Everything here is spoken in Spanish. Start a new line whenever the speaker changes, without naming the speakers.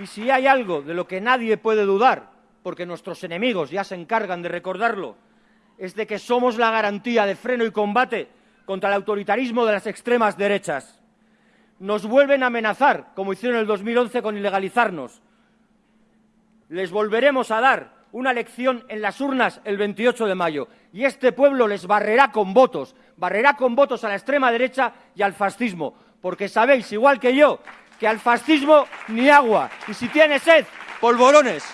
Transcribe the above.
Y si hay algo de lo que nadie puede dudar, porque nuestros enemigos ya se encargan de recordarlo, es de que somos la garantía de freno y combate contra el autoritarismo de las extremas derechas. Nos vuelven a amenazar, como hicieron en el 2011 con ilegalizarnos. Les volveremos a dar una elección en las urnas el 28 de mayo y este pueblo les barrerá con votos, barrerá con votos a la extrema derecha y al fascismo, porque sabéis, igual que yo, que al fascismo ni agua y si tiene sed, polvorones.